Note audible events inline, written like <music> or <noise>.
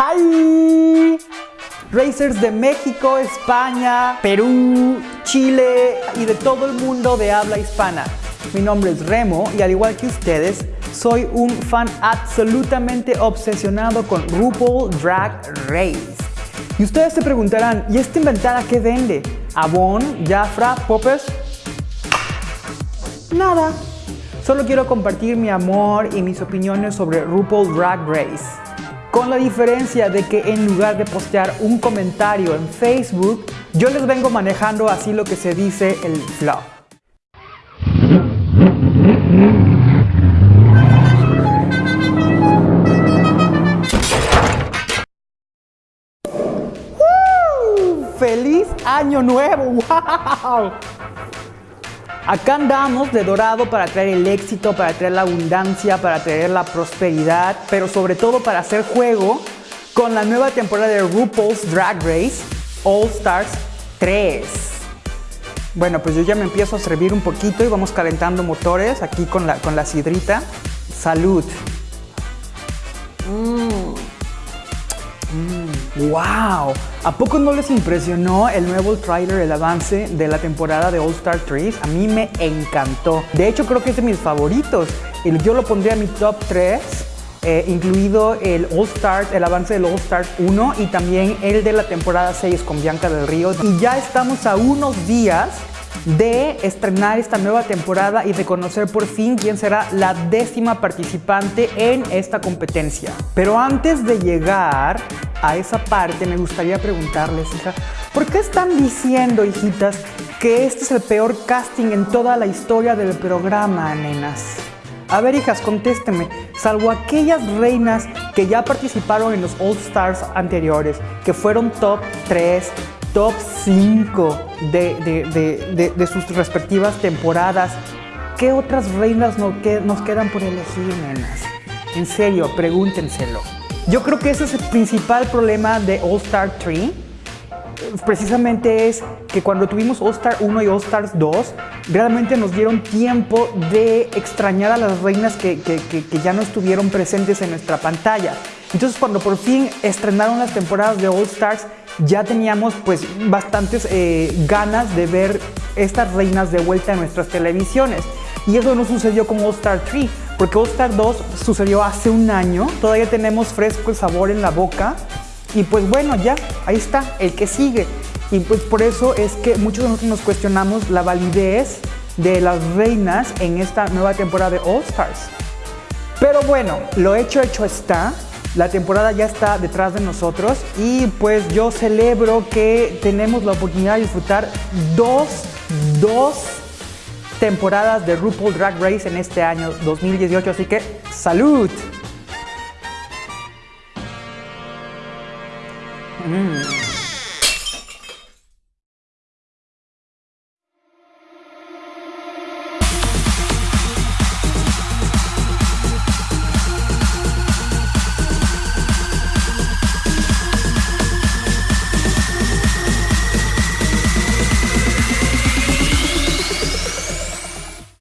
¡Hi! Racers de México, España, Perú, Chile y de todo el mundo de habla hispana. Mi nombre es Remo y al igual que ustedes, soy un fan absolutamente obsesionado con RuPaul Drag Race. Y ustedes se preguntarán, ¿y esta inventada qué vende? ¿Avon? ¿Jafra? ¿Poppers? Nada. Solo quiero compartir mi amor y mis opiniones sobre RuPaul Drag Race. Con la diferencia de que en lugar de postear un comentario en Facebook, yo les vengo manejando así lo que se dice el flow. ¡Feliz Año Nuevo! <laughs> ¡Wow! Acá andamos de dorado para traer el éxito, para traer la abundancia, para traer la prosperidad, pero sobre todo para hacer juego con la nueva temporada de RuPaul's Drag Race All Stars 3. Bueno, pues yo ya me empiezo a servir un poquito y vamos calentando motores aquí con la, con la sidrita. ¡Salud! ¡Wow! ¿A poco no les impresionó el nuevo trailer, el avance de la temporada de All Star 3? A mí me encantó. De hecho, creo que es de mis favoritos. Yo lo pondría a mi top 3, eh, incluido el All Stars, el avance del All Stars 1 y también el de la temporada 6 con Bianca del Río. Y ya estamos a unos días de estrenar esta nueva temporada y de conocer por fin quién será la décima participante en esta competencia. Pero antes de llegar a esa parte me gustaría preguntarles, hija, ¿por qué están diciendo, hijitas, que este es el peor casting en toda la historia del programa, nenas? A ver, hijas, contéstenme. Salvo aquellas reinas que ya participaron en los All Stars anteriores, que fueron top 3, top 5 de, de, sus respectivas temporadas. ¿Qué otras reinas nos quedan por elegir, nenas? En serio, pregúntenselo. Yo creo que ese es el principal problema de All Star 3. Precisamente es que cuando tuvimos All Star 1 y All Stars 2, realmente nos dieron tiempo de extrañar a las reinas que, que, ya no estuvieron presentes en nuestra pantalla. Entonces cuando por fin estrenaron las temporadas de All Stars, ya teníamos pues bastantes eh, ganas de ver estas reinas de vuelta en nuestras televisiones. Y eso no sucedió con All Star 3, porque All Star 2 sucedió hace un año, todavía tenemos fresco el sabor en la boca. Y pues bueno, ya, ahí está, el que sigue. Y pues por eso es que muchos de nosotros nos cuestionamos la validez de las reinas en esta nueva temporada de All Stars. Pero bueno, lo hecho, hecho está. La temporada ya está detrás de nosotros y pues yo celebro que tenemos la oportunidad de disfrutar dos, dos temporadas de RuPaul Drag Race en este año 2018, así que ¡salud! Mm.